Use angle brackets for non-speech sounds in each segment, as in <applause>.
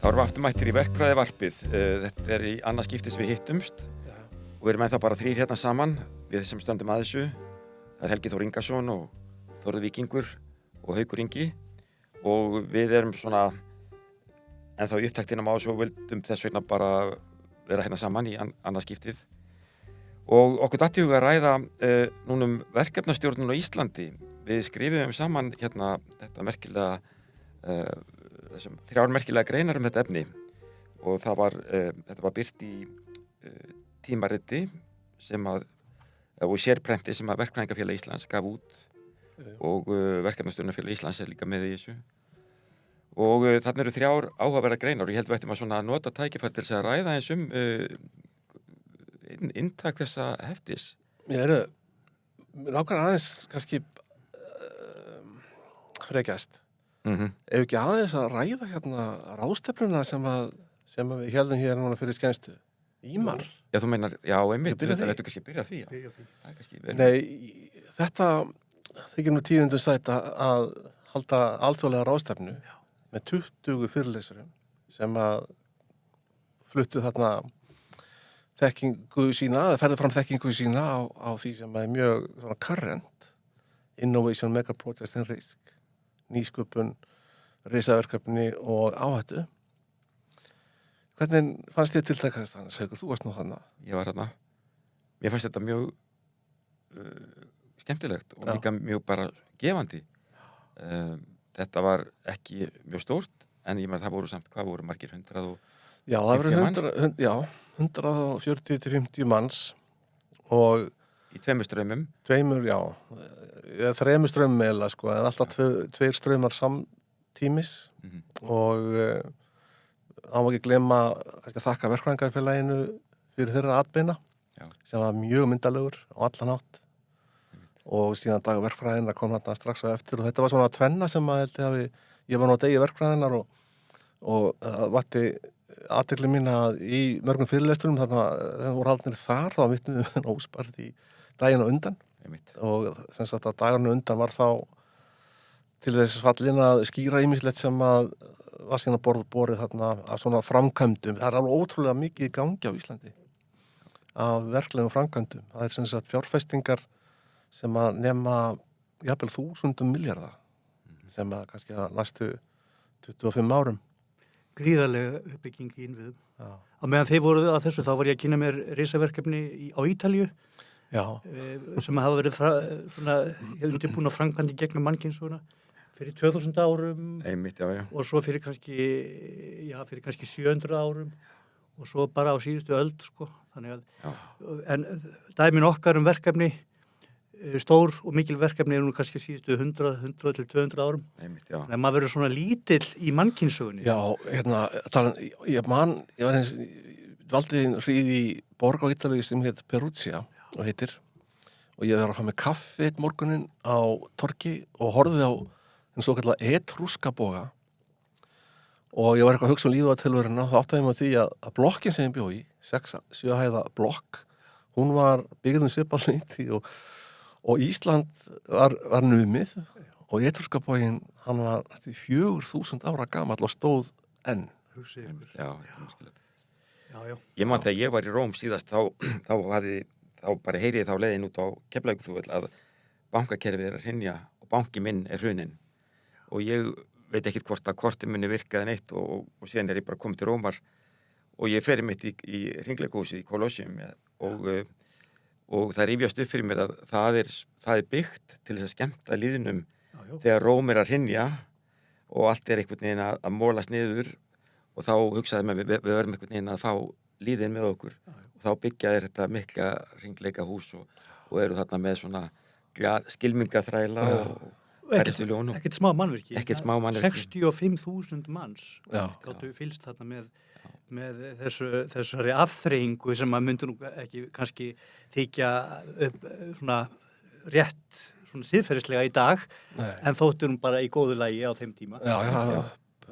Þá erum við afturmættir í verkfræði varpið. Þetta er í annað skiptis við hittumst Já. og við erum ennþá bara þrýr hérna saman við sem stöndum að þessu. Það er Helgi Þór Ingarsson og Þorður Víkingur og Haugur Ingi og við erum svona ennþá í upptaktinum á þessu og vildum þess vegna bara vera hérna saman í an annað skiptið. Og okkur dætti huga að ræða uh, núnum verkefnastjórnun á Íslandi. Við skrifum saman hérna þetta merkilega uh, þessum þrjár merkilega greinar um þetta efni og það var, uh, þetta var byrt í uh, tímariti sem að, og sérprenti sem að Verkfræðingafélag Íslands gaf út Já. og Verkefnastjórnarfélag Íslands er líka með í þessu og þarna eru þrjár áhugaverða greinar og ég held við ættum að svona nota tækifært til þess að ræða eins um uh, inn, inntak þessa heftis Ég eru, nákvæmlega aðeins kannski frekjast. Mm -hmm. Ef ekki aðeins að ræða hérna ráðstefnuna sem að, sem að við heldum hér núna fyrir skemmstu. Ímar. Já, þú meinar, já, einmitt, þetta ættu kannski að byrja því, já. Byrja því. Það er kannski. Nei, þetta þykir nú tíðundu sætt að- halda alþjóðlega ráðstefnu með 20 fyrirleysurum sem að fluttu þarna þekkingu sína, eða ferðu fram þekkingu sína á, á því sem er mjög svona current Innovation Megaprojects and Risk nýsköpun, risaverkefni og áhættu Hvernig fannst þér tiltakast þannig, Segur, þú varst nú þannig Ég var hérna, mér fannst þetta mjög uh, skemmtilegt og Já. líka mjög bara gefandi. Um, þetta var ekki mjög stórt, en ég með það voru samt, hvað voru margir hundrað og Já, það 50 verður manns? 100, hund, já, 140-50 manns og í tveimur strömmum. tveimur, já, eða þreimur strömmum eða sko, en alltaf tve, tveir strömmar samtímis Mhm. og uh, á ekki glemma að þakka verkvæðingarfélaginu fyrir þeirra atbeina Já. sem var mjög myndalegur á allan átt og síðan dag verkfræðina kom hann strax á eftir og þetta var svona tvenna sem að held ég var nú að degi verkfræðinar og, og það vatti aðtekli mín að í mörgum fyrirlesturum þarna þegar voru haldnir þar þá vittum við óspart í daginn á undan Einmitt. og sem sagt að dagarnu undan var þá til þess fallin að skýra ímislegt sem að var síðan að borð borið þarna af svona framkvæmdum. Það er alveg ótrúlega mikið í gangi á Íslandi af verklegum framkvæmdum. Það er sem sagt fjárfestingar sem að nema jafnvel þúsundum miljardar sem að kannski að næstu 25 árum. Gríðarlega uppbygging í innviðum. Já. Á meðan þeir voru að þessu þá var ég að kynna mér risaverkefni í- á Ítalju Já, eh, sem hafa verið undirbúin á framkvæmdi gegnum mannkynsuna fyrir 2000 árum Einmitt, já, já. og svo fyrir kannski, já, fyrir kannski 700 árum og svo bara á síðustu öld, sko. Þannig að, en dæmin okkar um verkefni, eh, stór og mikil verkefni er nú kannski síðustu 100, 100 til 200 árum. Einmitt, að maður verður svona lítill í mannkynsögunni. já, hérna, tala, ég man, ég var eins, valdi hríði í borg á Ítalíu sem heit Perugia og heitir og ég var að fá með kaffi eitt morgunin á torki og horfið á en svo kallar etrúska boga og ég var eitthvað að hugsa um lífið á tilveruna þá áttaði ég mig á því að, að blokkin sem ég bjó í 6-7 hæða blokk hún var byggðum svipalnýtti og, og Ísland var, var numið og etrúska bógin hann var fjögur þúsund ára gamall og stóð enn Hugsið ykkur. Einmitt, já, merkilegt. Já, já. Ég man þegar ég var í Róm síðast þá, <clears throat> þá, hafði, þá bara heyrið þá leiðin út á keflaugflúvel að bankakerfið er að hrinja og banki minn er hrunin og ég veit ekkit hvort að korti minni virkaði neitt og, og, og síðan er ég bara komið til Rómar og ég fer mitt í, í ringleikósið í Colosseum ja, og, uh, og það rífjast upp fyrir mér að það er, það er byggt til þess að skemmta líðinum þegar Róm er að hrinja og allt er einhvern veginn að, að mólast niður. Og þá hugsaði með við, við verðum einhvern veginn að fá líðin með okkur. Já, já. Og þá byggja þeir þetta mikla ringleika hús og, og eru þarna með svona skilmingaþræla og færðist í ljónum Ekkert smá mannvirki. Ekkert smá mannvirki. 65.000 manns gáttu fylst þarna með, með þessu, þessari afþreyingu sem að myndi nú ekki kannski þykja upp, svona rétt svona síðferðislega í dag Nei. en þóttur hún bara í góðu lægi á þeim tíma. Já, já, já.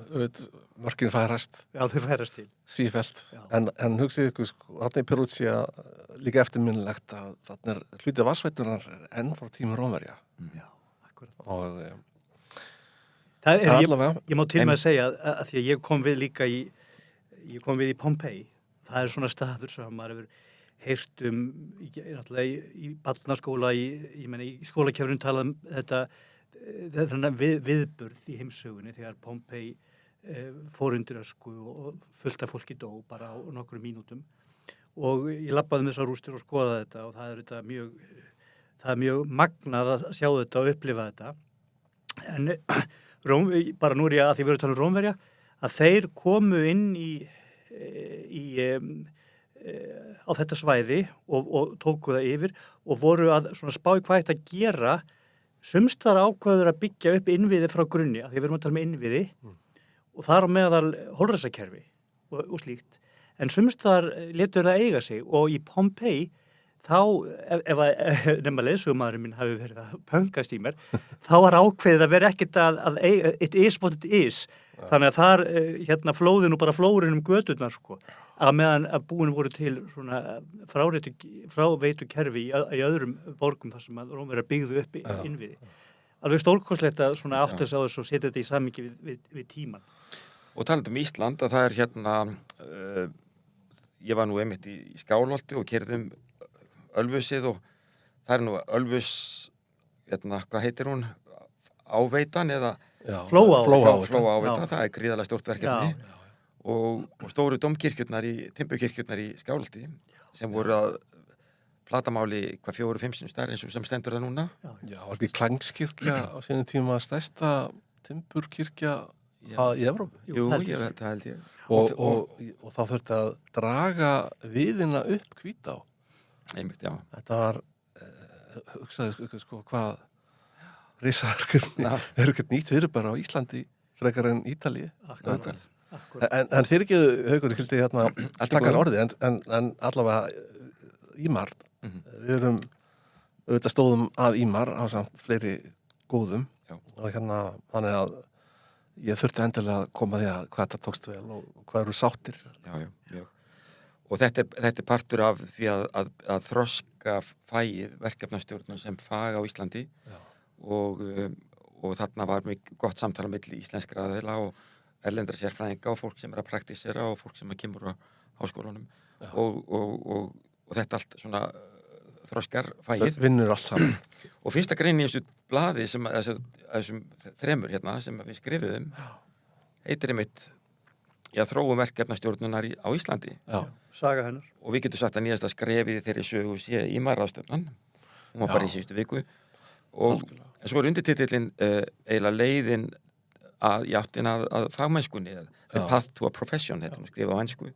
Veit, mörkin færast. Já, þau færast til. sífælt en, en hugsið ykkur, sko, þarna er Perúcia líka eftirminnilegt að þarna er hlutið vassveitunar enn frá tímur Rómverja. Já, akkurat. og e, Það er, ég, allavega ég má til með að segja að, að því að ég kom við líka í ég kom við í Pompeii, það er svona staður sem maður hefur heyrt um í, í, í barnaskóla, í, ég í skólakefurinn talað um þetta, þetta við, viðburð í heimsögunni þegar Pompeii e, fór undir ösku og fullt af fólki dó bara á nokkru mínútum. Og ég lappaði með þessar rústir og skoða þetta og það er þetta mjög, það er mjög magnað að sjá þetta og upplifa þetta. En Róm, bara nú er ég að því við erum að tala um Rómverja að þeir komu inn í, í um, á þetta svæði og, og tóku það yfir og voru að spá í hvað þetta gera. Sumstar ákvaður að byggja upp innviði frá grunni, að því við erum að tala um innviði. Mm. Og þar á meðal holræsakerfi og, og slíkt en sumstar letur það eiga sig og í Pompeii þá, ef, að <laughs> nefna leðsugumadurinn minn hafi verið að pöngast í mér, <laughs> þá var ákveðið að vera ekkit að, að it is what it is ja. þannig að þar eh, hérna flóðin og bara flórin um gödurnar sko, að meðan að búin voru til svona fráreitu, fráveitu kerfi í, í öðrum borgum þar sem að Rómverða byggðu upp ja. innviði. Alveg stórkoslegt að svona átt þess að þess og setja þetta í samingi við, við, við tíman. Og talandum í Ísland að það er hérna uh, ég var nú einmitt í, í Skálholti og kerðum Ölfusið og það er nú Ölfus, hérna, hvað heitir hún, áveitan eða? Flóáveita, það er gríðalega stort verkefni. Já, já, já. Og, og stóru domkirkjurnar í, timpukirkjurnar í Skáldi sem voru að platamáli hvað fjóru, fimmsum stær eins og sem stendur það núna. Já, ekki Klangskirkja á sínum tíma stærsta timpurkirkja í Evrópu? Jú, ég veit það held ég. Og, og, og þá þurfti að draga viðina upp hvít á Einmitt, já. Þetta var, uh, hugsaðu sko, sko hvað risaverkefni <laughs> er ekkert nýtt fyrir bara á Íslandi frekar en Ítalið. Akkurat. En, en fyrir ekki, haugur, ég hildi hérna takkar orði, en, en, en allavega eh, Ímar, mm -hmm. við erum auðvitað stóðum að Ímar á samt fleiri góðum já. og hérna þannig að ég þurfti endilega að koma því að hvað þetta tókst vel og hvað eru sáttir. Já, já, já og þetta er, þetta er partur af því að, að, að þroska fæið verkefnastjórnum sem fag á Íslandi. Og, um, og þarna var mjög gott samtala melli íslenskra aðeila og erlendra sérfræðinga og fólk sem er að praktísera og fólk sem er kemur á háskólanum og, og, og þetta allt svona þroskar fæið. Vinnur allt saman. <clears throat> Og fyrsta grein í þessu bladi sem, þessum þremur hérna sem við skrifiðum heitir einmitt já, þróum verkefnastjórnunar á Íslandi. Já. saga hennar. Og við getum sagt að nýjasta skrefið þeirri sögu sé í marraðstöfnan hún var já. bara í síðustu viku. Og en svo er undirtitillin uh, eiginlega leiðin að játtin að, að fagmennskunni The Path to a Profession þetta hún skrifa á ennsku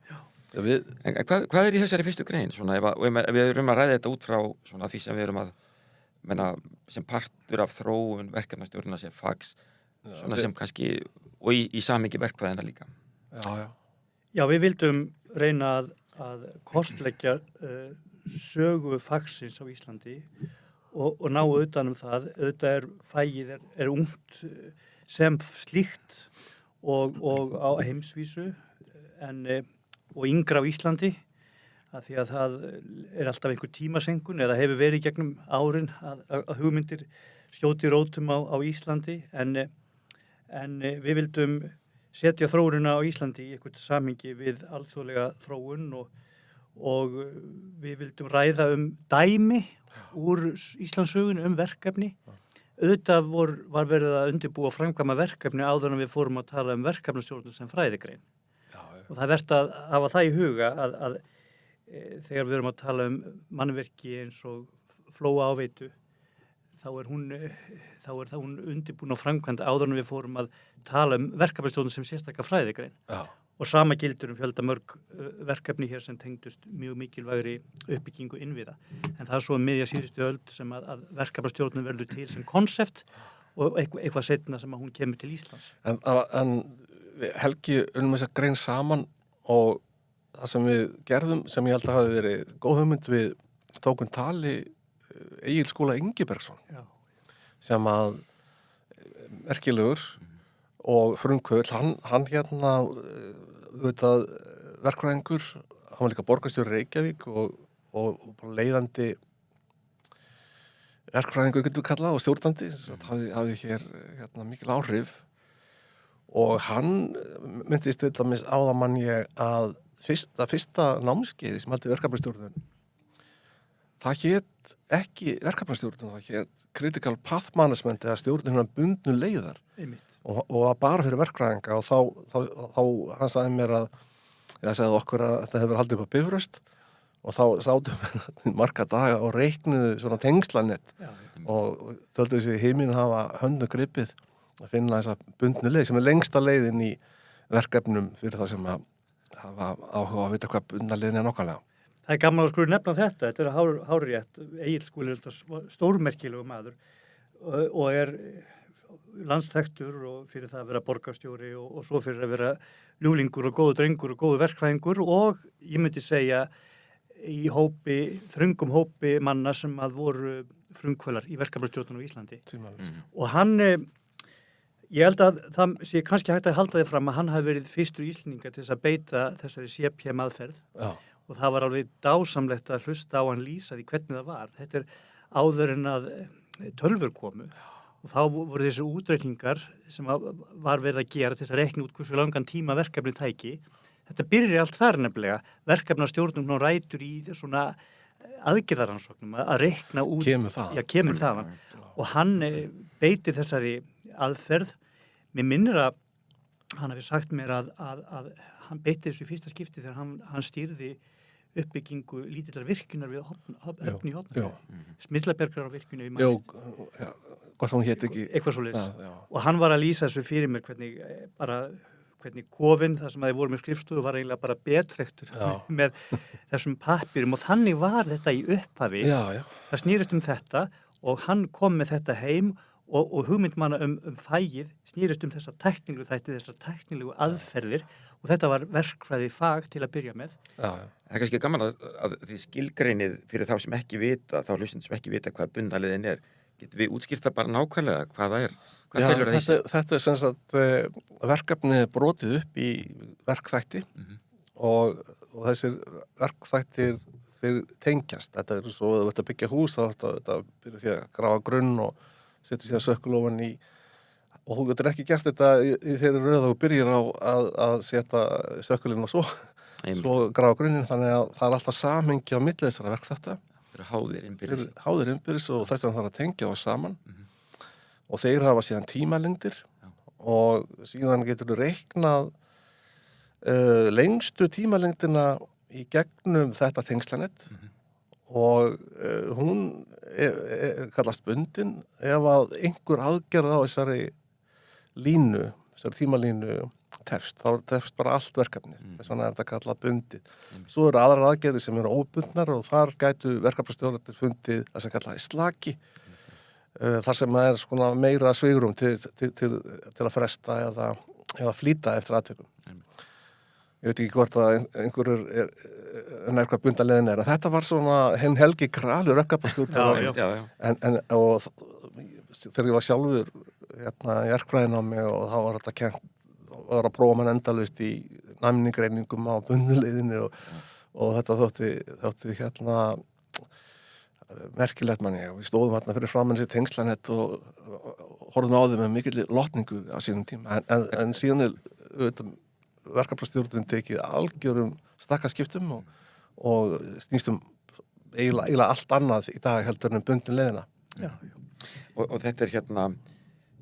við... en hvað, hvað er í þessari fyrstu grein svona, ef, að, ef við erum að ræða þetta út frá svona, því sem við erum að menna, sem partur af þróun verkefnastjórnuna sem fags svona, við... sem kannski og í, í samingi verkvæðina líka Já, já. Já, við vildum reyna að, að kortleggja uh, sögu fagsins á Íslandi og, og ná auðvitaðnum það. Auðvitað er fægið er, er ungt uh, sem slíkt og, og á heimsvísu en, uh, og yngra á Íslandi að því að það er alltaf einhver tímasengun eða hefur verið gegnum árin að, að hugmyndir skjóti rótum á, á Íslandi en, en við vildum setja þróurina á Íslandi í eitthvað samingi við alþjóðlega þróun og, og við vildum ræða um dæmi úr Íslandsögun um verkefni auðvitað vor, var verið að undirbúa framkvæma verkefni áður en við fórum að tala um verkefnastjórnum sem fræðigrein. Og það er verðt að hafa það í huga að, að e, þegar við erum að tala um mannverki eins og flóa áveitu þá er hún, þá er það hún undirbúin á framkvæmda áður en við fórum að tala um verkefnastjóðun sem sérstakka fræðigrein. Já. og sama gildur um fjöldamörg uh, verkefni hér sem tengdust mjög mikilvægri uppbyggingu innviða. En það er svo meðja síðustu öll sem að, að verkefnastjóðun verður til sem konsept og eitthvað, eitthvað setna sem að hún kemur til Íslands. En, en Helgi unnum þess að grein saman og það sem við gerðum sem ég held að hafi verið góð hugmynd við tókun tali Egil skóla Ingebergsson Já. sem að merkilegur og frumkvöld, hann, hann hérna auðvitað verkvæðingur, hann var líka borgastjóri Reykjavík og, og, og leiðandi verkvæðingur getur við kallað og stjórnandi, það hafi, hafi hér hérna, mikil áhrif og hann myndist til dæmis áða mann ég að fyrsta, fyrsta námskeiði sem haldi verkefnastjórnun það hétt ekki verkefnastjórnun, það hétt critical path management eða stjórnun bundnu leiðar. Og, og að bara fyrir verkfræðinga og þá, þá, þá hann sagði mér að ég sagði okkur að þetta hefur haldið upp á bifröst og þá sátum við <laughs> marga daga og reiknuðu svona tengslanett og töldu þessi heiminn hafa höndu gripið að finna þessa bundnu leið sem er lengsta leiðin í verkefnum fyrir það sem að hafa áhuga að vita hvað bundna leiðin er nokkanlega. Það er gaman að skru nefna þetta, þetta er hár, hárétt, Egil skúli er stórmerkilegu maður og, er landsþektur og fyrir það að vera borgarstjóri og, og svo fyrir að vera ljúlingur og góðu drengur og góðu verkfæðingur og ég myndi segja í hópi, þröngum hópi manna sem að voru frumkvölar í verkefnastjórnum á Íslandi Tímalist. og hann, eh, ég held að það sé kannski hægt að halda þið fram að hann hafi verið fyrstur íslendinga til þess að beita þessari CPM aðferð Já, og það var alveg dásamlegt að hlusta á hann lýsa því hvernig það var. Þetta er áður en að eh, tölfur komu og þá voru þessu útreikningar sem var verið að gera til þess að rekna út hversu langan tíma verkefni tæki. Þetta byrjar allt þar nefnilega. Verkefna stjórnum nú rætur í svona aðgerðaransóknum að að rekna út. kemur það. Já, kemur það. Og hann eh, beitir þessari aðferð. Mér minnir að hann hafi sagt mér að, að, að hann beitti þessu fyrsta skipti þegar hann, hann stýrði uppbyggingu lítillar virkunar við höfn, höfn, höfn í Já, hotnafjörð. Smillabergar á virkunu já, manni. já, gott hún hétt ekki. Eitthvað svo leiðis. Og hann var að lýsa þessu fyrir mér hvernig eh, bara hvernig kofinn, það sem að þið voru með skrifstofu var eiginlega bara betrektur <laughs> með þessum pappirum og þannig var þetta í upphafi. Já, já, Það snýrist um þetta og hann kom með þetta heim og, og hugmynd manna um, um fægið snýrist um þessa teknilu þætti, þessar teknilu aðferðir og þetta var verkfræði fag til að byrja með. já, já. Það er kannski gaman að, að því skilgreinið fyrir þá sem ekki vita, þá hlustin sem ekki vita hvað bundaliðin er. Getum við útskýrt það bara nákvæmlega hvað það er? Hvað Já, felur það í þetta, sig? þetta er sem sagt eh, verkefni er brotið upp í verkþætti Mhm. og, og þessir verkþættir þeir tengjast. Þetta er svo að þetta byggja hús þá þetta, þetta byrja því að grafa grunn og setja síðan sökulofan í og þú getur ekki gert þetta í þeirri röð og byrjir á að, að setja sökulinn og svo, svo grafa grunnin þannig að það er alltaf samhengi á verkþætta Það eru háðir innbyrðis. þeir háðir innbyrðis og þess vegna þarf að tengja á saman. Og þeir hafa síðan tímalengdir og síðan getur þú reiknað uh, lengstu tímalengdina í gegnum þetta tengslanett og uh, hún er, er, kallast bundin ef að einhver aðgerð á þessari línu, þessari tímalínu tefst, þá tefst bara allt verkefnið. Þess vegna er þetta kallað bundið. Svo eru aðrar aðgerði sem eru óbundnar og þar gætu verkefnastjórnarnir fundið það sem kallaði slaki uh, þar sem er skona meira svigrum til, til, til, til að fresta eða, eða flýta eftir aðtökum ég veit ekki hvort að ein- einhver er, er, er nær hvað bundarleðin er þetta var svona henn helgi kralur en og þegar ég var sjálfur hérna í erkfræðin á mig og þá var þetta kent og var að prófa mann endalust í næmningreiningum á bunduleiðinu og, og þetta þótti, þótti hérna merkilegt manni og við stóðum hérna fyrir framann sér tengslanett og, og horfum á þeim með mikill lotningu á sínum tíma. En, en, en síðan er auðvitað verkefnastjórnum tekið algjörum stakkaskiptum og, og snýstum eiginlega, eiginlega allt annað í dag heldur en bundin leiðina Já, já. Og, og þetta er hérna,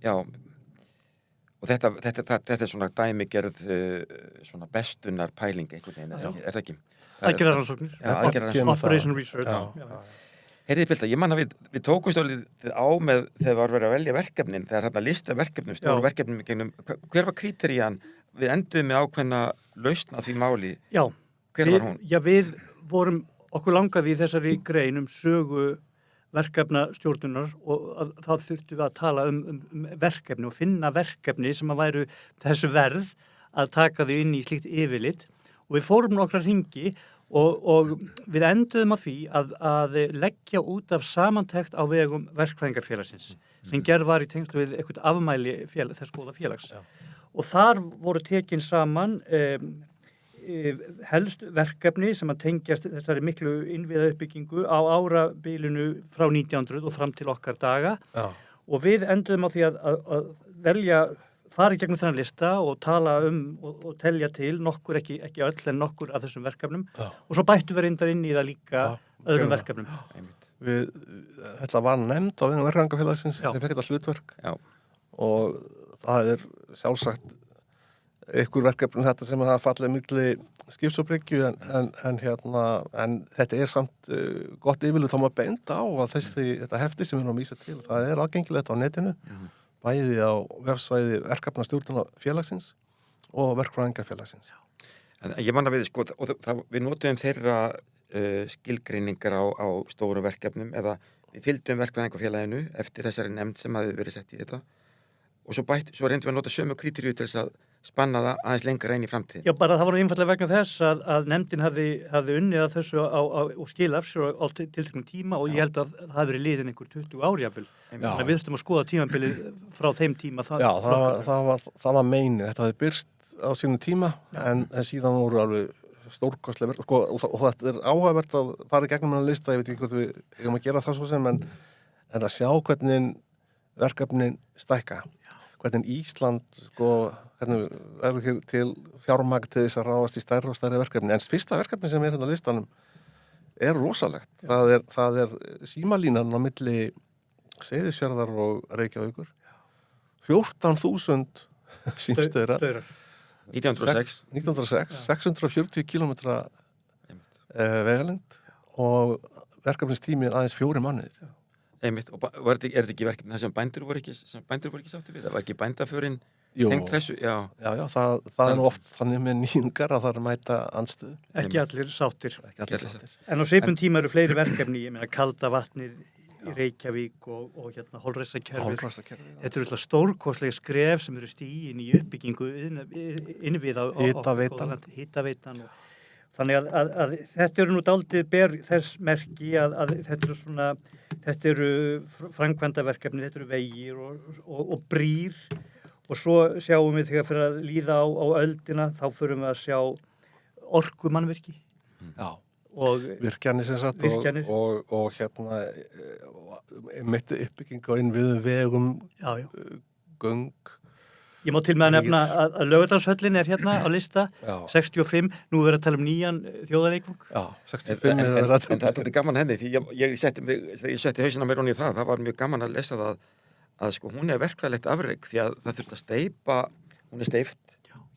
já, og þetta, þetta, þetta, þetta er svona dæmigerð uh, svona bestunar pæling einhvern veginn, er, það ekki? Já, aðgerðaransóknir. Operation Research. Já, Já. Herriði Bilda, ég man að við, við tókum stólið á með þegar var verið að velja verkefnin, þegar hérna lista verkefnum, stóru verkefnum hver var kríterían? Við enduðum með ákveðna lausn að því máli, Já, hver við, var hún? já, við vorum okkur langaði í þessari grein um sögu verkefna stjórnunar og að, þá þurftum við að tala um, um, um verkefni og finna verkefni sem að væru þessu verð að taka þau inn í slíkt yfirlit. Og við fórum nokkra ringi og, og við enduðum á því að, að leggja út af samantekt á vegum verkfræðingarfélagsins sem gerð var í tengslu við eitthvað afmæli félag, þess góða félags og þar voru tekin saman um, eh, helst verkefni sem að tengjast þessari miklu innviða uppbyggingu á árabilinu frá 1900 og fram til okkar daga já, og við enduðum á því að, að, að velja fara í gegnum þennan lista og tala um og, og telja til nokkur, ekki, ekki öll en nokkur af þessum verkefnum Já. og svo bættu við reyndar inn í það líka Já, öðrum það. verkefnum. við, þetta var nefnd á veginn verkefningafélagsins, þeir fekk þetta hlutverk Já. og það er sjálfsagt ykkur verkefni þetta sem hafa fallið milli skipsobryggju en, en, en, hérna, en þetta er samt uh, gott yfirlega þá maður benda á að þessi, þetta hefti sem við erum að vísa til, það er aðgengilegt á netinu, Mhm. bæði á vefsvæði verkefna stjórnuna félagsins og verkfræðingafélagsins. En ég manna við, sko, það, við notum þeirra uh, skilgreiningar á, á stóru verkefnum eða við fylgdum verkefningafélaginu eftir þessari nefnd sem hafi verið sett í þetta og svo, bætt, svo reyndum við að nota sömu krítirju til þess að spanna það aðeins lengra inn í framtíð. Já, bara það var einfallega vegna þess að, að nefndin hafði, hafði unnið að þessu á, á, og skil af sér á til- tilteknum tíma og ég held að það hafi verið liðin einhver 20 árjafil. Þannig að við þurftum að skoða tímabilið frá þeim tíma. Það, Já, það var, það var, það var meini, þetta hafði byrst á sínum tíma en, en síðan voru alveg stórkostlega verk sko, og, það- og þetta er áhugavert að fara í gegnum hennar lista, ég veit ekki hvort við eigum að gera það svo sem en, en að sjá hvernig verkefnin stækka hvernig Ísland sko, hvernig verður hér til fjármagn til þess að ráðast í stærri og stærri verkefni? En fyrsta verkefni sem er hérna á listanum er rosalegt. Það er, það er símalínan á milli Seyðisfjörðar og Reykjavíkur. 14.000 símstöðra Daurar. 1906. 1906, 640 km vegalengd og verkefnistími aðeins fjóri mannir Einmitt, og var er þetta ekki verkefni það sem bændur voru ekki, sem bændur voru ekki sáttu við? Það var ekki bændaförin tengt þessu? Já, já, já, það, það er nú oft þannig með nýjungar að það er mæta andstöðu Ekki allir sáttir. ekki allir sáttir. En á sveipum tíma eru fleiri verkefni, ég meina kalda vatnið í Reykjavík og, og hérna já. Þetta eru alltaf stórkostlega skref sem eru stíin í uppbyggingu inn- innvið á, á, á Hitaveitan. Hittaveitan og þannig að, að, að þetta eru nú daldið ber þess merki að, að þetta eru svona þetta eru framkvæmdaverkefni, þetta eru vegir og, og, og brýr og svo sjáum við þegar fyrir að líða á, á öldina þá förum við að sjá orkumannverki Já, og virkjanir sem sagt og, Virkjanir. og, og hérna eh, mitt uppbygging á innviðum vegum, já, já. göng Ég má til með að nefna að, að lögadalshöllin er hérna á lista, Já, 65, nú verður að tala um nýjan eh, þjóðarleikvang. já en, 65 en, er en, verið að en það er gaman henni því ég, ég setti, setti hausina mér honni í það, það var mjög gaman að lesa það að sko hún er verkvæðilegt afreg því að það þurft að steipa, hún er steift,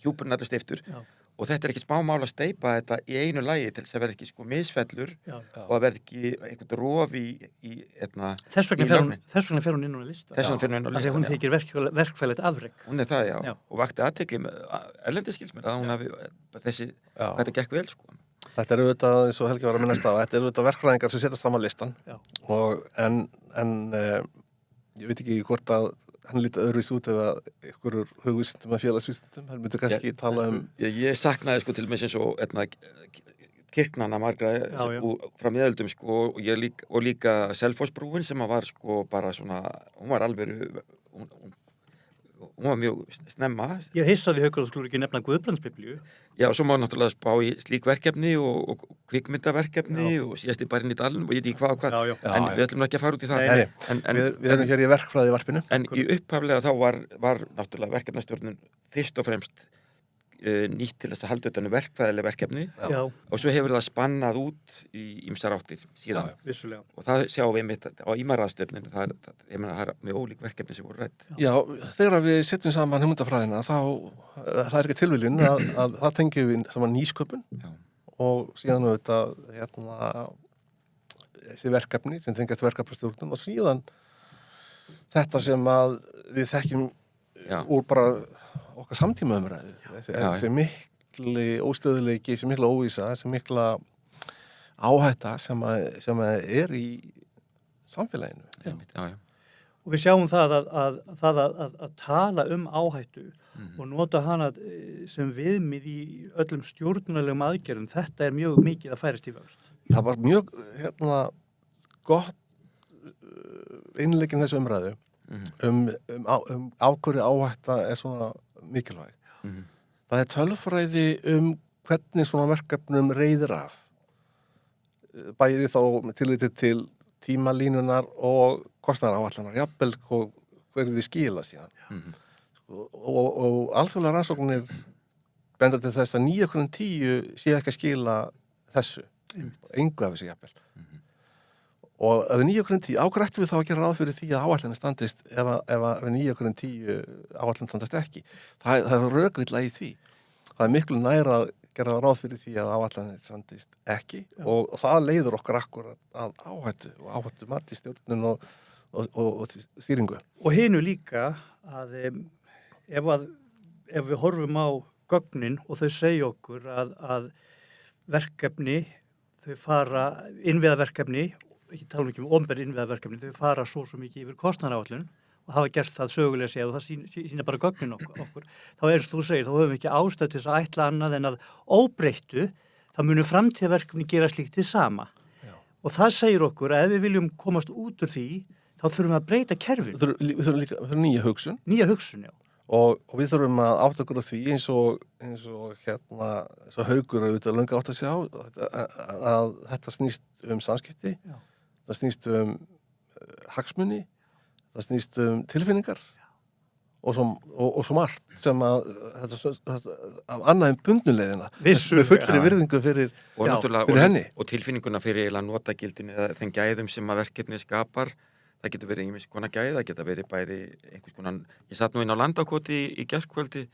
hjúpurinn er steiftur Já. Og þetta er ekki smá mál að steipa þetta í einu lagi til þess að verða ekki sko misfellur Já. og að verða ekki einhvern rof í, í etna, Þess vegna Í fer hún, lögnin. þess vegna fer hún inn á lista. þess vegna fyrir henni á Af því að hún listan. já. þykir verkfæl, verkfælið afreg. Hún er það, já, Já. og vakti aðtekli með erlendi skilsmér að hún hafi þessi, Já. þetta gekk vel sko. Þetta er auðvitað, eins og Helgi var að minnast á, þetta er auðvitað verkfræðingar sem setjast saman listan og en, en uh, ég veit ekki hvort að hann lítið öðruvis út að ykkurur hugvísindum að félagsvísindum, hann myndi kannski tala um Ég, ég saknaði sko til með sem svo kirknana margra frá miðöldum sko og, ég líka, og líka Selfossbrúin sem var sko bara svona, hún var alveg hún, hún, hún var mjög snemma Ég heissaði haugur að skulur ekki nefna Guðbrandsbiblíu. Já, og svo má náttúrulega spá í slík verkefni og, og kvikmyndaverkefni og síðast í barinn í dalinn og ég veit ekki hvað og hvað Já, já. en Já, já. við ætlum ekki að fara út í það Nei, nei. en, en, við, við erum hér í verkfræði varpinu En í upphaflega þá var, var náttúrulega verkefnastjórnun fyrst og fremst uh, nýtt til þess að halda utan um verkfæðileg verkefni. Já, og svo hefur það spannað út í ymsar áttir síðan. Já, vissulega. og það sjáum við mitt á ímaraðstöfninu það, það, ég meina, það er mjög ólík verkefni sem voru rætt Já, þegar við setjum saman hugmyndafræðina þá eh, það er ekki tilviljun að, að það tengjum við saman nýsköpun Já. og síðan auðvitað hérna, þessi verkefni sem tengjast verkefnastjórnum og síðan þetta sem að við þekkjum Já. úr bara okkar samtíma umræðu þessi, Já, mikli óstöðuleiki, þessi mikla óvísa þessi mikla áhætta sem, að, sem að er í samfélaginu Einmitt, já, já. Og við sjáum það að, að, það að, að, að tala um áhættu Mhm. og nota hana eh, sem viðmið í öllum stjórnulegum aðgerðum. Þetta er mjög mikið að færast í vöxt. það var mjög hérna, gott innleikin þessu umræðu Mhm. um, um, á- um ákvöru áhætta er svona mikilvæg. Mhm. Það er tölfræði um hvernig svona verkefnum reyðir af. Bæði þá með tilliti til tímalínunar og kostnæra áallanar, jafnvel hverju þið skila síðan. Mhm. Sko, og, og, alþjóðlega rannsóknir benda til þess að nýja hverjum tíu sé ekki að skila þessu engu af þessu jafnvel og hverjum tíu, ágrættu við þá að gera ráð fyrir því að áallinni standist ef, að- ef að við nýja hverjum tíu áallinni standist ekki? Það, það er raukvilla í því. Það er miklu næra að gera ráð fyrir því að áallinni standist ekki og það leiður okkur akkur að áhættu og áhættu mati stjórnun og, og, og, og stýringu. Og hinu líka að ef, að ef við horfum á gögnin og þau segja okkur að, að verkefni, þau fara, innviðaverkefni, ekki tala ekki um omber innviðaverkefni, þau fara svo svo mikið yfir kostnaráallun og hafa gert það sögulega séð og það sín, sína bara gögnin okkur, okkur. Þá eins og þú segir, þá höfum við ekki ástæð til þess að ætla annað en að óbreyttu, þá munum framtíðaverkefni gera slíkt til sama. Já. Og það segir okkur að ef við viljum komast út úr því, þá þurfum við að breyta kerfin, við þurfum, við þurfum líka við þurfum nýja hugsun nýja hugsun, já. og, og við þurfum að átta okkur á því eins og, eins og hérna eins og haugur auðvitað löngu átt að sjá að, að þetta snýst um samskipti Já. Það snýst um uh, hagsmunni það snýst um tilfinningar og svo, og, og svo margt sem að þetta, þetta, af annað en bundnulegðina Vissulega. með fullri virðingu fyrir og, fyrir henni. og tilfinninguna fyrir notagildin eða þeim gæðum sem að verkefni skapar það getur verið einhvers konar gæði, það getur verið bæði einhvers konar, ég satt nú inn á landakoti í, í gerðkvöldi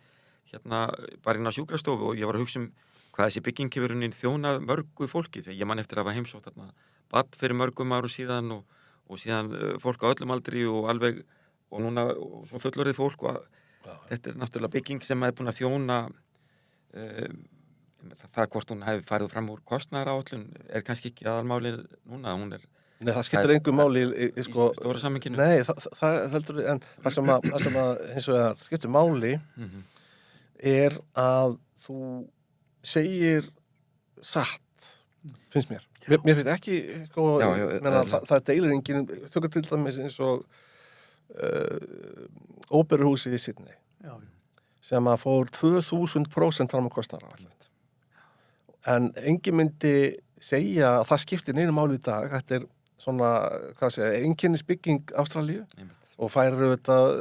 hérna bara inn á sjúkrastofu og ég var að hugsa um hvað þessi bygging hefur unni þjónað mörgu fólki þegar ég man eftir að hafa heimsótt þarna badd fyrir mörgum áru síðan og, og síðan uh, fólk á öllum aldri og alveg og núna og svo fullorðið fólk og að, þetta er náttúrulega bygging sem er búin að þjóna uh, það, hvort hún hefði farið fram úr kostnæðar áallun er kannski ekki aðalmálið núna, hún er Nei, það skiptir engu máli í, í, í sko, stóra samminginu Nei, það, það, heldur en það sem að, það sem að hins vegar skiptir máli Mhm. er að þú segir satt finnst mér mér, mér finnst ekki sko, Já, já, menna, það, það deilir enginn tökur til dæmis eins og uh, óperuhúsið í Sydney. Já, sem að fór 2000% fram á kostnara en engin myndi segja að það skiptir neina máli í dag. Þetta er svona, hvað segja, einkennisbygging Ástralíu. Og færir auðvitað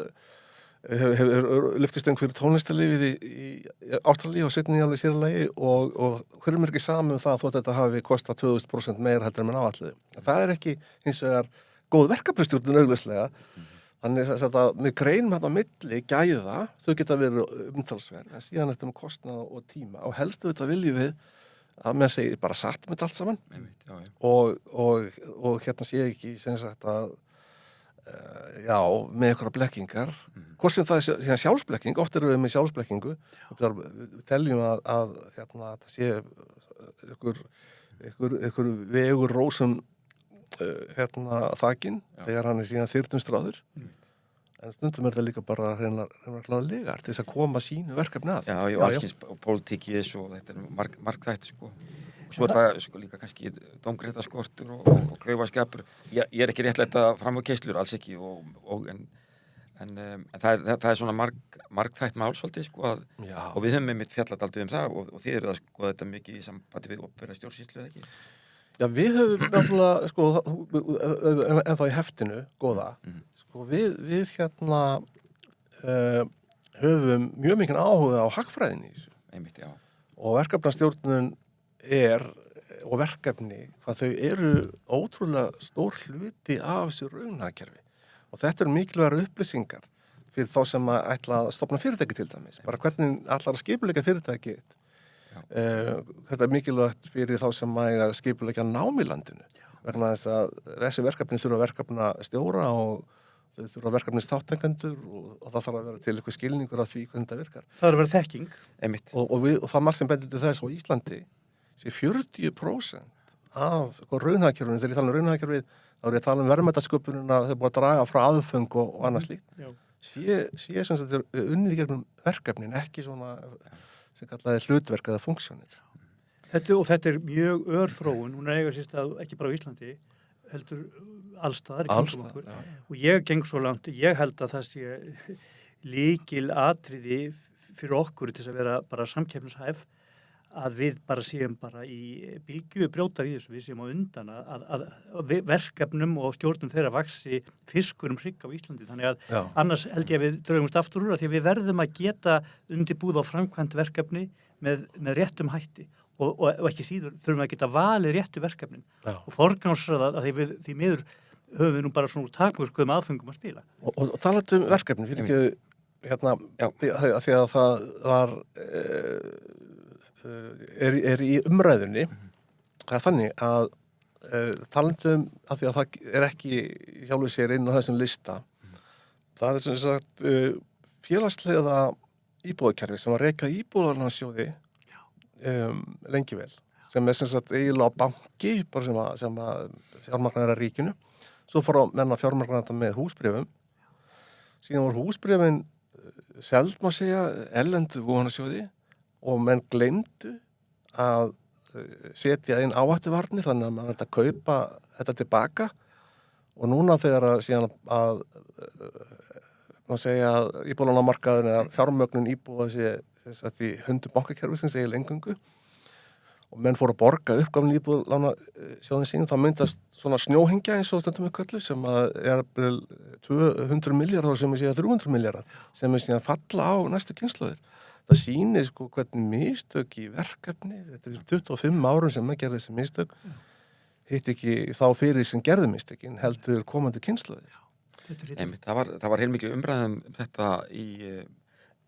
lyftistöng fyrir tónlistarlifið í, í, í Ástralíu og setni alveg sérlegi og, og hverjum er ekki saman um það þótt þetta hafi kostað 2000% meir heldur en mann áalliði. Það er ekki hins vegar góð verkefnastjórnun auglustlega þannig að þetta með greinum hérna á milli gæða, þau geta verið umtalsverð en síðan er þetta með kostnað og tíma og helstu þetta viljum við að með segir bara satt með allt saman Einmitt, já, já. og, og, og hérna sé ekki sem sagt að já, með einhverja blekkingar. Hvort sem það er hérna, sjálfsblekking oft erum við með sjálfsblekkingu. Við við teljum að, að hérna, það sé ykkur, ykkur, ykkur vegur rósum uh, hérna þakin þegar hann er síðan þyrtumstráður en stundum er það líka bara að klára legar til þess að koma sínu verkefni að. Já, já, Já, allskins pólitík í þessu og þetta er marg, margþætt sko. Svo er það sko, líka kannski domgreita skortur og, og, klaufaskapur. Ég, ég er ekki réttlega fram á keislur, alls ekki, og, og, en, en, um, en það, er, það, það er svona marg, margþætt mál svolítið, sko, að, og við höfum einmitt fjallat aldrei um það og, og þið eru að sko þetta mikið í sambandi við opera stjórnsýslu eða ekki. Já, við höfum náttúrulega, sko, en, en þá í heftinu, góða, Mhm. sko, við, við hérna uh, höfum mjög mikið áhuga á hagfræðinni í þessu Einmitt, já. og verkefnastjórnun er, og verkefni, hvað þau eru ótrúlega stór hluti af þessu raunhagkerfi. Og þetta eru mikilvægar upplýsingar fyrir þá sem að ætla að stopna fyrirtæki til dæmis, bara hvernig ætlar að skipuleika fyrirtæki. Uh, þetta er mikilvægt fyrir þá sem að skipuleika nám í landinu. Vegna þess að þessi verkefni þurfa verkefna stjóra og þau þurfa verkefni státtengandur og, og það þarf að vera til eitthvað skilningur af því hvernig þetta virkar. Það er að vera þekking. Einmitt, og, og, við, og það margt sem bendir til þess á Íslandi sé 40% af sko, raunhagkerfinu, þegar ég tala um raunhagkerfið þá er ég að tala um verðmættasköpununa þegar búið að draga frá aðfeng og, og annað slíkt. Sé, sé sem þetta er unnið í gegnum verkefnin, ekki svona sem kallaði hlutverk eða funksjónir. Þetta, og þetta er mjög örþróun, hún er eiga sérst að ekki bara á Íslandi, heldur allstaðar í kringum okkur. Allstað, já. Og ég geng svo langt, ég held að það sé <laughs> líkil atriði fyrir okkur til að vera bara samkeppnishæf að við bara séum bara í bylgju brjótar í þessu, við séum á undan að, að, að verkefnum og stjórnum þeirra vaksi fiskur um hrygg á Íslandi þannig að Já. annars held ég að við draugumst aftur úr að því að við verðum að geta undirbúð á framkvæmt verkefni með, með réttum hætti og, og, og ekki síður þurfum við að geta valið réttu verkefnin Já. og forgánsraða að því, við, því miður höfum við nú bara svona takmörkuðum aðfengum að spila. Og, og, og talandi um verkefni, fyrir ekki hérna, því að það var uh, er, er í umræðunni það er þannig að uh, talandi um að því að það er ekki hjálfur sér inn á þessum lista það er sem sagt uh, félagslega íbúðakerfi sem var reyka íbúðarnarsjóði um, lengi vel sem er sem sagt eiginlega á banki sem að, sem að fjármagnar er að ríkinu. Svo fór að menna fjármagnar þetta með húsbrifum síðan voru húsbrifin seld má segja ellendu vonasjóði og menn glemdu að eh, setja inn áhættuvarnir þannig að maður ætti að kaupa þetta tilbaka. Og núna þegar að síðan að eh, má segja að íbúðlánamarkaðin eða fjármögnun íbúða þess að því hundu bankakerfi sem segir lengungu og menn fóru að borga uppgafn íbúðlána sjóðin sín þá myndast svona snjóhengja eins og stundum köllu sem að er bil 200 miljardar sem er síðan 300 miljardar sem er síðan falla á næstu kynnslóðir það sýnir sko hvernig mistök í verkefni þetta er 25 árum sem maður gerði þessi mistök hitt ekki þá fyrir sem gerði mistökin heldur komandi Einmitt, það var, það var heilmikið umræðum þetta í, eh,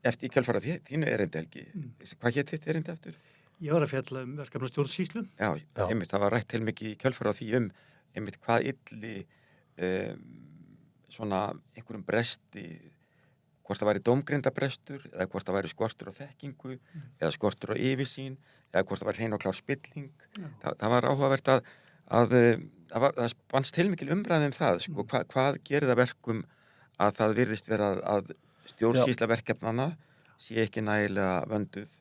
eftir í kjálfara þínu erindi helgi. Hvað hétt þitt erindi eftir? Ég var að fjalla um verkefna stjórnsýslu. Já, Já. einmitt, það var rætt heilmikið í kjálfara því um einmitt hvað illi um, svona einhverjum bresti hvort það væri dómgrindabrestur eða hvort það væri skortur á þekkingu eða skortur á yfirsýn eða hvort það væri hrein og klár spilling. Þa, það var áhugavert að, að eh, það, var, það spannst heilmikil umræði um það sko, hva, hvað gerir það verkum að það virðist vera að, að stjórnsýsla verkefnana sé ekki nægilega vönduð?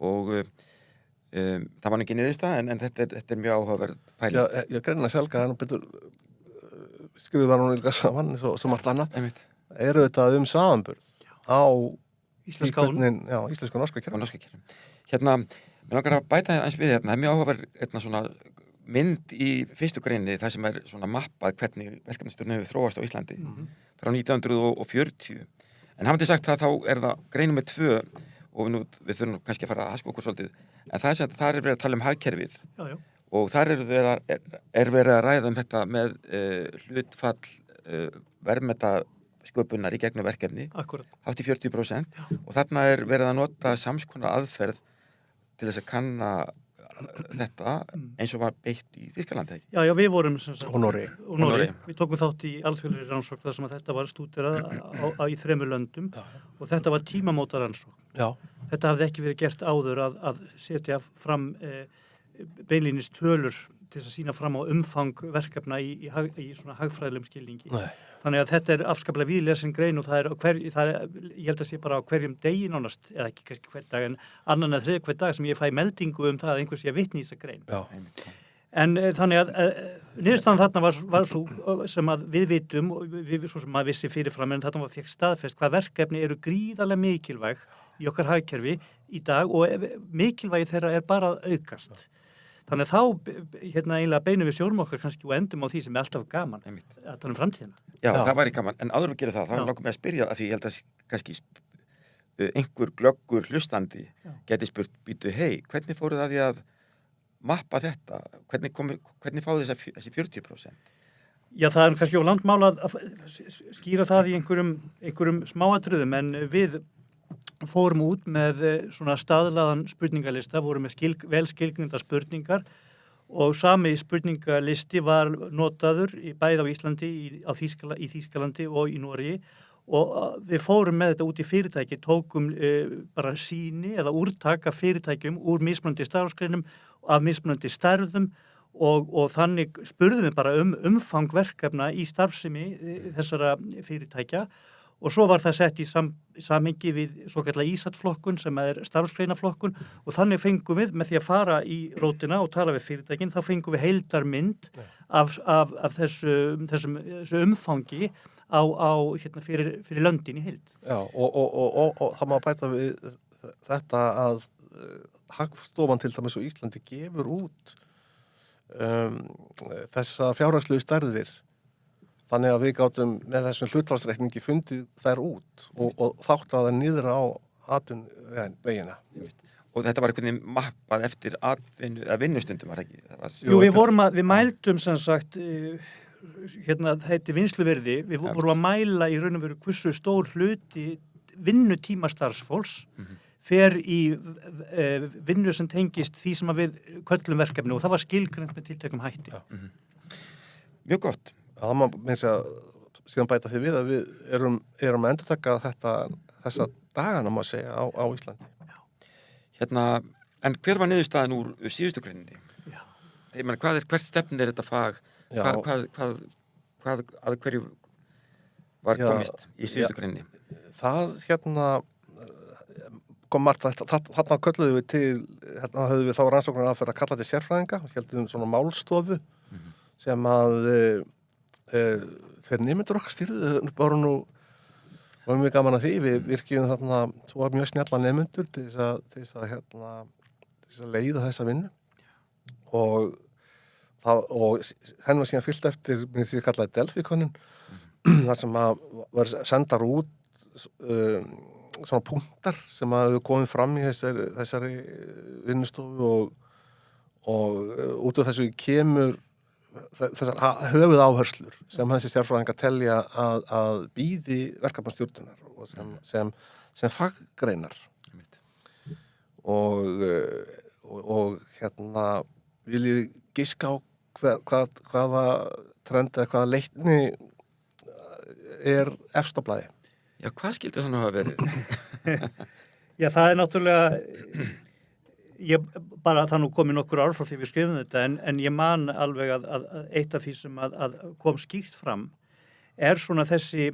Og um, það var ekki niðursta en, en þetta, er, þetta er mjög áhugaverð pæling. Já, eh, ég greinlega selga það nú betur skriðu það nú líka saman svo, svo margt annað eru þetta um samanburð á Íslenska og norska kjörnum hérna, mér langar að bæta eins við hérna, það er mjög áhugaverð hérna, svona mynd í fyrstu greinni það sem er svona mappað hvernig verkefnastjórn hefur þróast á Íslandi frá 1940 en hafandi sagt það þá er það greinum með tvö og við, nú, við þurfum kannski að fara að haska okkur svolítið. En það er sem það er verið að tala um hagkerfið. Já, já. og þar er, er, er verið að ræða um þetta með uh, hlutfall uh, verðmeta sköpunar í gegnum verkefni. Akkurat. hátt í 40% og þarna er verið að nota samskonar aðferð til þess að kanna þetta eins og var beitt í Þískalandi ekki? Já, já, við vorum Og Noregi. Við tókum þátt í alþjóðlega rannsókn þar sem að þetta var stúderað í þremur löndum. Og þetta var tímamóta rannsókn. já, Þetta hafði ekki verið gert áður að, að setja fram eh, beinlýnis tölur til að sína fram á umfang verkefna í, í, í svona hagfræðilegum skilningi. nei, Þannig að þetta er afskaplega viðlesin grein og það er, hver, það er, ég held að sé bara á hverjum degi nánast, eða ekki kannski hver dag, en annan að þrið hver dag sem ég fæ meldingu um það að einhvers ég vitni í þessa grein. já. En e, þannig að e, niðurstaðan þarna var, var svo eh, sem að við vitum og við, við svo sem maður vissi fyrirfram en þarna var fekk staðfest hvað verkefni eru gríðarlega mikilvæg í okkar hagkerfi í dag og e, mikilvægi þeirra er bara að aukast. Þannig að þá hérna eiginlega beinum við sjórum okkar kannski og endum á því sem er alltaf gaman Einmitt. að tala um framtíðina. Já, Já. það væri gaman, en áður við gerum það, þá langar mig að spyrja að því ég held að kannski uh, einhver glöggur hlustandi Já. geti spurt, býtu, hei, hvernig fóruð að því að mappa þetta, hvernig, komi, hvernig fáðu þess þessi 40%? Já, það er kannski á landmála að, að skýra það í einhverjum, einhverjum smáatriðum en við fórum út með eh, svona staðlaðan spurningalista, vorum með skil, vel skilgnunda spurningar og sami spurningalisti var notaður í bæð á Íslandi, í, á Þýskala, í Þýskalandi og í Nóri og við fórum með þetta út í fyrirtæki, tókum uh, bara síni eða úrtaka fyrirtækjum úr mismunandi starfskreinum af mismunandi stærðum og, og þannig spurðum við bara um umfang verkefna í starfsemi eh, þessara fyrirtækja og svo var það sett í sam, samhengi við svo kallar ísatflokkun sem er starfsgreinaflokkun og þannig fengum við með því að fara í rótina og tala við fyrirtækin þá fengum við heildarmynd af, af, af þessu, þessum, þessu umfangi á, á hérna, fyrir, fyrir löndin í heild. já og, og, og, og, og það má bæta við þetta að uh, Hagstofan til dæmis og Íslandi gefur út um, þessa fjárhagslegu stærðir þannig að við gátum með þessum hlutvalsreikningi fundið þær út og, og þátt að það niður á atun vegina. Og þetta var einhvern veginn mappað eftir atvinnu, að vinnustundum var það ekki? Það var, Jú, við vorum að, við mældum sem sagt, uh, hérna þetta vinsluverði, við Ja. vorum að mæla í raun og veru hversu stór hluti vinnutíma starfsfólks fer í uh, vinnu sem tengist því sem að við köllum verkefni og það var skilgrend með tiltekum hætti. Mjög gott. Það má meins að síðan bæta því við að við erum, erum að endurtaka þetta þessa dagana má segja á, á Íslandi. Hérna, en hver var niðurstaðan úr síðustu greininni? Já. Ég meina, hvað er, hvert stefn er þetta fag? Já, Hvað, hvað, hvað, hvað, að hverju var Já, komist í síðustu greininni? það hérna kom margt, þetta- þarna kölluðum við til, hérna höfðum við þá rannsóknar að fyrir að kalla til sérfræðinga, heldum svona málstofu sem að e, e, fyrir nýmyndur okkar styrðu, bara nú var mjög gaman að því, við virkjum þarna tvo mjög snjalla nefnundur til þess að, til þess að, hérna, til þess að leiða þessa vinnu. Og, það, og henni var síðan fyllt eftir, minnst því kallaði Delphi-konun, <clears throat> þar sem að var sendar út um, svona punktar sem að hefur komið fram í þessari, þessari vinnustofu og, og uh, út af þessu kemur þessar höfuð áherslur sem þessi stjárfræðingar telja að, að býði verkefnastjórnunar og sem, sem, sem faggreinar Einmitt. og, uh, og, og hérna viljið giska á hver, hvað, hvaða trend eða hvaða leitni er efstablaði Já, hvað skildi þannig að hafa verið? <laughs> Já, það er náttúrulega, ég bara það nú komið nokkur ár frá því við skrifum þetta en, en ég man alveg að, að, að eitt af því sem að, að kom skýrt fram er svona þessi,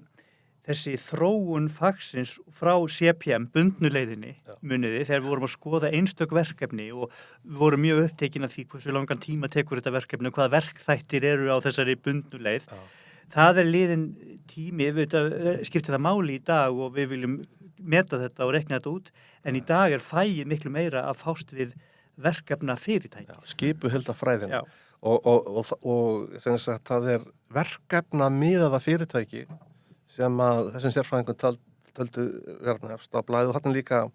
þessi þróun fagsins frá CPM, bundnuleiðinni, muniði, þegar við vorum að skoða einstök verkefni og við vorum mjög upptekin af því hversu langan tíma tekur þetta verkefni og hvaða verkþættir eru á þessari bundnuleið. Já. Það er liðin tími, við skiptir það máli í dag og við viljum meta þetta og rekna þetta út, en í dag er fæið miklu meira að fást við verkefna fyrirtæki. skipu hölda fræðin Já. og, og, og, og sagt það er verkefna miðaða fyrirtæki sem að þessum sérfræðingum tald, töldu verðan efst á blæðu þarna líka uh,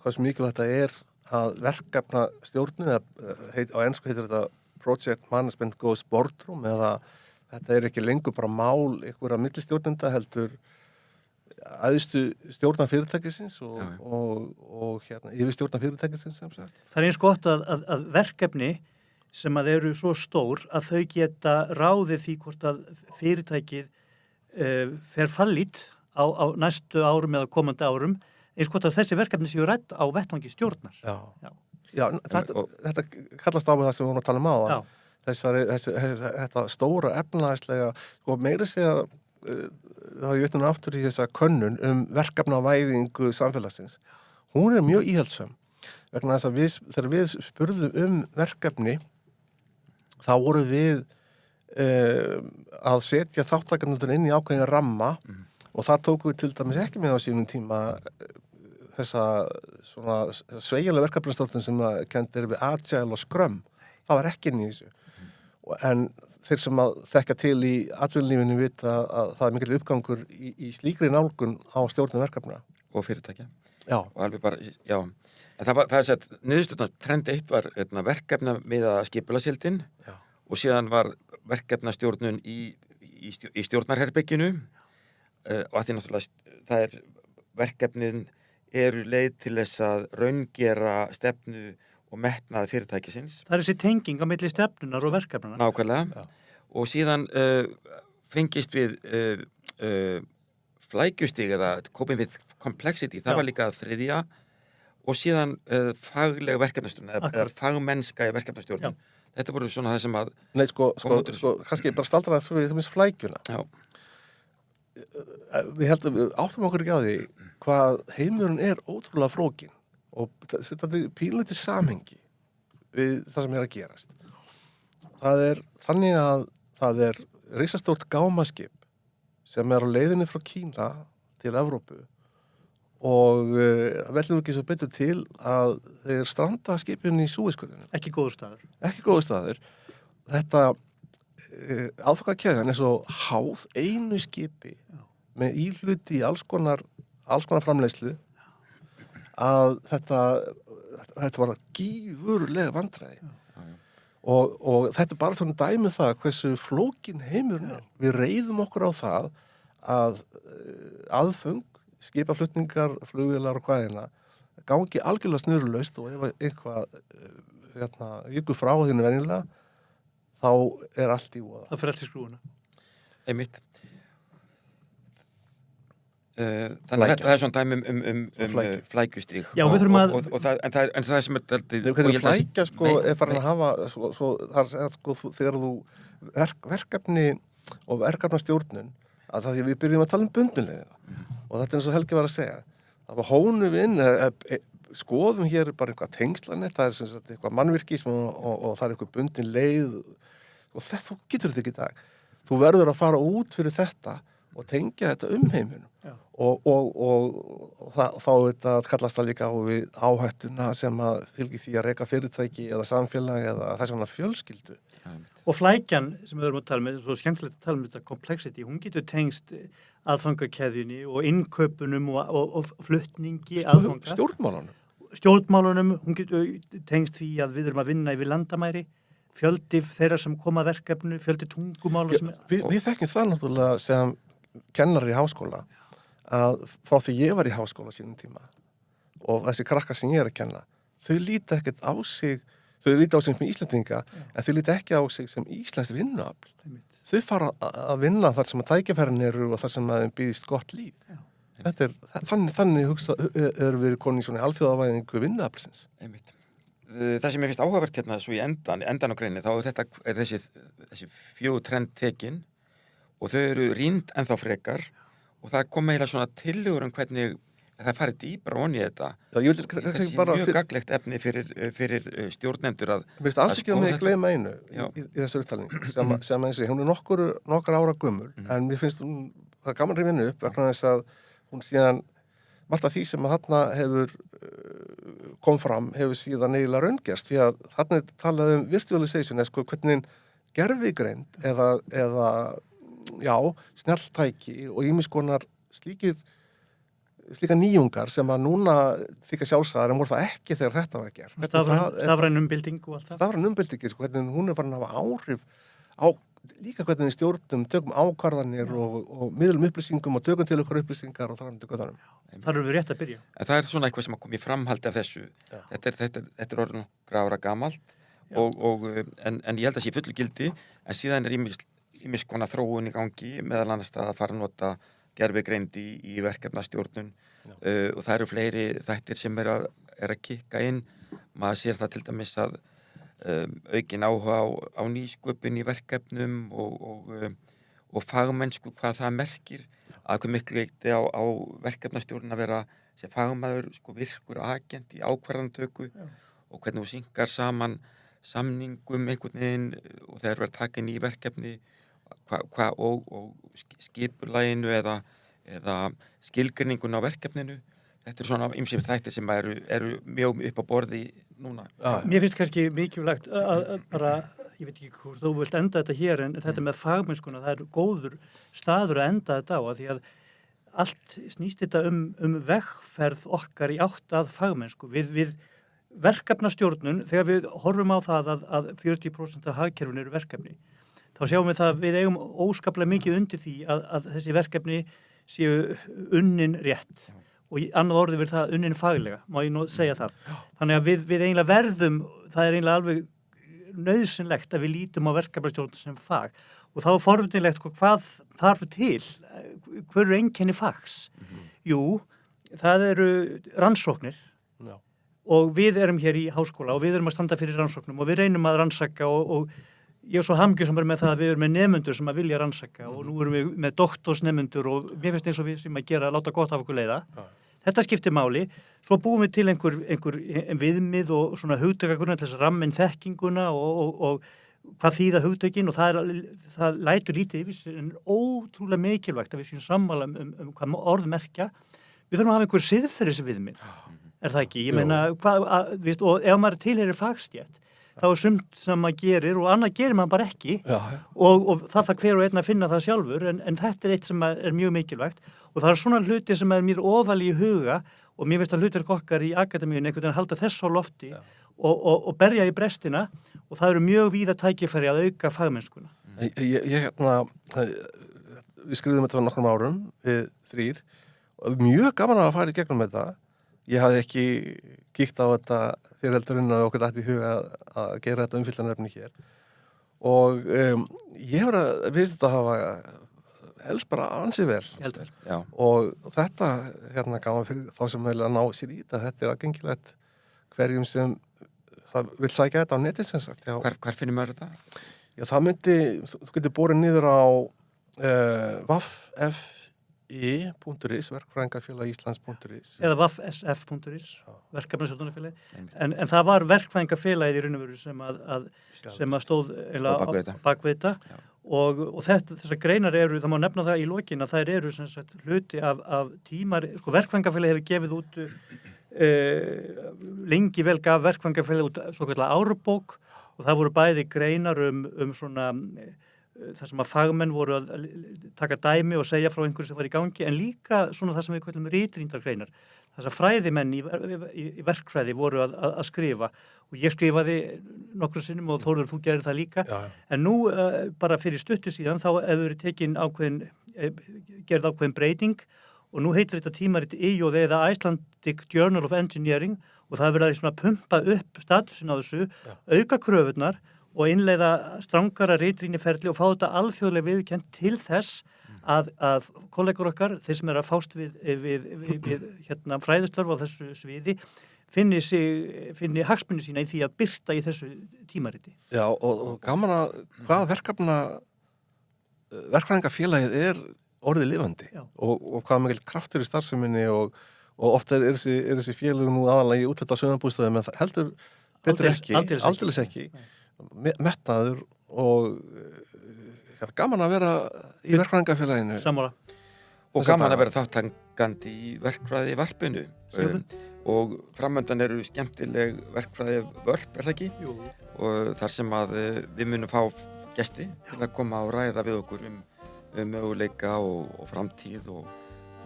hvað sem mikilvægt það er að verkefna stjórnum eða eh, heit, á ennsku heitir þetta Project Management Goes Boardroom eða þetta er ekki lengur bara mál einhverja millistjórnenda heldur aðstu stjórnan fyrirtækisins og, Já, já. og, og hérna, yfir stjórnan fyrirtækisins sem sagt. Það er eins gott að, að, að verkefni sem að eru svo stór að þau geta ráðið því hvort að fyrirtækið uh, fer fallit á, á næstu árum eða komandi árum eins gott að þessi verkefni séu rætt á vettvangi stjórnar. Já, Já. já þetta, Og- þetta kallast á við það sem við vorum að tala um á þessari, þessi, þessi, þetta stóra efnaðislega og meira segja þá ég veit hún aftur í þessa könnun um verkefna væðingu samfélagsins. Hún er mjög íhaldsum vegna þess að við, þegar við spurðum um verkefni þá voru við uh, að setja þáttakarnundur inn í ákveðin ramma og það tóku við til dæmis ekki með á sínum tíma eh, þessa svona sveigjulega verkefnastjórnum sem að kendir við Agile og Scrum. Það var ekki inn í þessu. Og- en þeir sem að þekka til í atvinnlífinu vita að það er mikil uppgangur í, í slíkri nálgun á stjórnum verkefna Og fyrirtækja. já, Og alveg bara, já. En það var, það er sett, niðurstöðnast, trend eitt var eitna, verkefna með að skipularsildin Já. og síðan var verkefnastjórnun í, í, í stjórnarherbygginu uh, og að því náttúrulega það er verkefnin eru leið til þess að raungera stefnu og metnaði fyrirtækisins. Það er þessi tenging á milli stefnunar og verkefnana. nákvæmlega. Já. og síðan uh, fengist við uh, uh, flækjustig eða coping with complexity, það Já. var líka þriðja. Og síðan uh, fagleg verkefnastjórn eða, fagmennska í verkefnastjórn Já. þetta voru svona það sem að nei sko, sko, sko kannski bara staldra það svo við þessum flækjuna. Já, við heldum, áttum okkur ekki á því hvað heimurinn er ótrúlega flókin og þetta er pínlítið samhengi við það sem er að gerast það er þannig að það er risastórt gámaskip sem er á leiðinni frá Kína til Evrópu og uh, vellum ekki svo betur til að þeir stranda skipin í súiskurðinu. Ekki góður staður. Ekki góðu staður. Þetta uh, aðfokakjæðan er svo háð einu skipi Já. með íhluti í alls konar, alls konar framleiðslu að þetta, þetta var gífurlega vandræði. Og, og þetta er bara svona dæmi um það hversu flókin heimurinn er. Við reyðum okkur á það að uh, aðfung, skipaflutningar, flugvilar og hvaðina gangi algjörlega snurulaust og ef eitthvað uh, hérna, ykkur frá þínu venjulega þá er allt í úða. Það fyrir allt í skrúuna. einmitt þannig Flækja. að þetta er svona dæmi um, um, um, um uh, flækjustík Já, og, við þurfum og, að- og, og það, en, það, en það sem er og að- flækja sko er farin að hafa svo, svo, það er sko þegar þú verk, verkefni og verkefnastjórnun að það því við byrjum að tala um bundinlega og þetta er eins og Helgi var að segja. Það var hónu við inn e, e, skoðum hér bara eitthvað tengslanett það er sem sagt eitthvað mannvirkism og, og, og það er eitthvað bundin leið. Og þetta, þú getur þetta ekki í dag. Þú verður að fara út fyrir þetta og tengja þetta um heiminum. Og, og, og, það, þá þetta kallast það líka á við áhættuna sem að fylgi því að reyka fyrirtæki eða samfélag eða þess vegna fjölskyldu Já. Og flækjan sem við erum að tala með, svo skemmtilegt að tala um þetta complexity, hún getur tengst aðfangakeðjunni og innköpunum og, og, og flutningi aðfanga. stjórnmálanum Stjórnmálunum, hún getur tengst því að við erum að vinna yfir landamæri, fjöldi þeirra sem koma verkefnu, fjöldi tungumála sem er... við, við þekkjum það náttúrulega sem kennar í háskóla að frá því ég var í háskóla sínum tíma og þessi krakkar sem ég er að kenna þau líta ekkert á sig þau líta á sig sem Íslandinga en þau líta ekki á sig sem Íslands vinnuafl. Þau fara að vinna þar sem að tækjaferðin eru og þar sem að þeim býðist gott líf. Já. þetta er, þannig, þannig hugsa, erum við konin í svona alþjóðavæðingu vinnuaflsins. Það sem ég finnst áhugavert hérna svo í endan, endan á greinu, þá er þetta er þessi, þessi fjögur trend tekin og þau eru rýnd ennþá frekar og það kom eiginlega svona tillögur um hvernig það farið dýbra onni þetta. Já, ég Það kannski sé mjög fyr- gaglegt efni fyrir, uh, fyrir uh, stjórnendur að Mér finnst alls að ekki að skoða mig gleyma einu í, í, í þessu upptalningu <clears throat> sem, að- sem eins og ég, hún er nokkur, nokkur ára gömul en mér finnst hún, það er gaman reyfinu upp vegna þess að hún síðan margt af því sem að þarna hefur uh, kom fram hefur síðan eiginlega raungerst því að þarna er talað um virtualization eða sko hvernig gerfigreind eða, eða já, snjalltæki og ímiskonar slíkir slíka nýjungar sem að núna þykja sjálfsæðar en voru það ekki þegar þetta var gert Hvernig Stafræn, það stafræn umbilding og allt það. stafræn umbyltingi, sko, hvernig hún er farin að hafa áhrif á líka hvernig við stjórnum, tökum ákvarðanir og, og miðlum upplýsingum og tökum til okkur upplýsingar og þar um til göttanum. Þar eru við rétt að byrja. En það er svona eitthvað sem að koma í framhaldi af þessu. Já. Þetta er, þetta er, þetta er orðin nokkra ára gamalt og, og, uh, en, en ég held að sé fullu gildi en síðan er ímis konar þróun í gangi meðal annars að fara að nota gerfigreind í, í verkefnastjórnun uh, og það eru fleiri þættir sem er að, er að kikka inn. Maður sér það til dæmis að um, aukin áhuga á, á nýsköpun í verkefnum og, og, um, og fagmennsku hvað það merkir að hvað miklu leikti á, á verkefnastjórn að vera sem fagmaður sko, virkur agent í ákvarðantöku Já. og hvernig þú syngar saman samningum einhvern veginn og þegar verður takin í verkefni hva, hva, og, og sk- skipulaginu eða, eða skilgrinningun á verkefninu. Þetta er svona ymsum þættir sem eru, eru mjög upp á borði núna. Já, Mér finnst kannski mikilvægt að, bara, ég veit ekki hvort þú vilt enda þetta hér en þetta með fagmennskuna, það er góður staður að enda þetta á að því að allt snýst þetta um, um vegferð okkar í átt að fagmennsku. Við, við verkefnastjórnun, þegar við horfum á það að, að 40% af hagkerfinu eru verkefni, þá sjáum við það að við eigum óskaplega mikið undir því að, að þessi verkefni séu unnin rétt og í annað orði verður það unnin faglega, má ég nú segja það. Þannig að við, við eiginlega verðum, það er eiginlega alveg nöðsynlegt að við lítum á verkefnastjórn sem fag og þá er forvöldinlegt sko, hvað þarf til, hver eru einkenni fags? Jú, það eru rannsóknir já. og við erum hér í háskóla og við erum að standa fyrir rannsóknum og við reynum að rannsaka og, og ég er svo hamgjösamur með það að við erum með nefnundur sem að vilja rannsaka og nú erum við með doktorsnefnundur og mér finnst eins og við sem að gera láta gott af okkur leiða. Já. Þetta skiptir máli, svo búum við til einhver, einhver viðmið og svona hugtökagrunna til þess að rammin þekkinguna og, og, og hvað þýða hugtökin og það, er, það lætur lítið yfir en ótrúlega mikilvægt að við séum sammála um, um, um hvað orð merkja við þurfum að hafa einhver siðferðisviðmið, er það ekki? Ég meina, hvað, að, viðst, og ef maður tilherir fagstjætt, þá er sumt sem maður gerir og annað gerir maður bara ekki Já, já. og, og það þarf hver og einn að finna það sjálfur en, en þetta er eitt sem er mjög mikilvægt og það er svona hluti sem er mér ofali í huga og mér veist að hlutir okkar í akademíun einhvern veginn halda þess á lofti og, og, og berja í brestina og það eru mjög víða tækifæri að auka fagmennskuna. Ég, ég, ég hérna, við skriðum þetta fyrir nokkrum árum, við þrýr, og mjög gaman að fara í gegnum þetta. Ég hafði ekki kíkt á þetta fyrir heldurinn að okkur dætti í huga að, að gera þetta umfyllanarefni hér. Og um, ég hefur að, við finnst þetta að hafa helst bara ansið vel. Og þetta, hérna, gaman fyrir þá sem vilja ná sér í þetta, þetta er aðgengilegt hverjum sem það vil sækja þetta á netið sem sagt. Já. hvar, hvar finnum maður þetta? Já, það myndi, þú getur borið niður á uh, waffi.is, verkfræðingafélag Íslands.is. Eða vaffsf.is, verkefnarsjóðunarfélagi, Einmitt. en, en það var verkfæðingafélagið í raun og veru sem að, að, sem að stóð eiginlega bak við þetta. bak við þetta Já. og, og þetta, þessar greinar eru, það má nefna það í lokin að þær eru sem sagt hluti af, af tímar, sko verkfæðingafélagið hefur gefið út uh, lengi vel gaf verkfæðingafélagið út svo kallar árubók og það voru bæði greinar um, um svona þar sem að fagmenn voru að taka dæmi og segja frá einhverju sem var í gangi en líka svona það sem við kallum rýtrýndargreinar þess að fræðimenn í, í, í verkfræði voru að, að, að skrifa. Og ég skrifaði nokkur sinnum og Þórður þú gerir það líka. Já, já. en nú uh, bara fyrir stuttu síðan þá hefur tekin ákveðin uh, gerð ákveðin breyting. Og nú heitir þetta tímarit IOD eða Icelandic Journal of Engineering. Og það svona að pumpa upp statusin á þessu, auka kröfunar og innleiða strangara reytrýniferli og fá þetta alþjóðlega viðkjönd til þess að, að kollegur okkar, þeir sem er að fást við, við, við, við hérna, fræðustörf á þessu sviði, finni, finni hagsmunni sína í því að byrta í þessu tímariti. Já, og, og gaman að hvaða verkefna verkfræðingafélagið er orðið lifandi og, og hvaða mikil kraftur í starfseminni og, og ofta er, er, þessi, er þessi félug nú aðalega í útlita sögambústöðum en það heldur betur Aldeilis- ekki, aldeilis ekki. aldeilis ekki, Me- metnaður og uh, gaman að vera í verkfræðingafélaginu Sammála. Og Þessa gaman að vera þáttangandi í verkfræði varpinu. Um, og framöndan eru skemmtileg verkfræði vörp, er það ekki? Jú. Og þar sem að eh, við munum fá gesti til að koma og ræða við okkur um, um möguleika og, og framtíð og,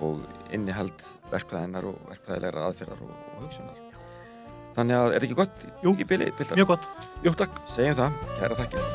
og innihald verkfræðinar og verkfræðilegra aðferðar og, og hugsunar. Þannig að er þetta ekki gott Jú. í? Bildar? Mjög gott. Jú, takk Segjum það, kæra þakkir.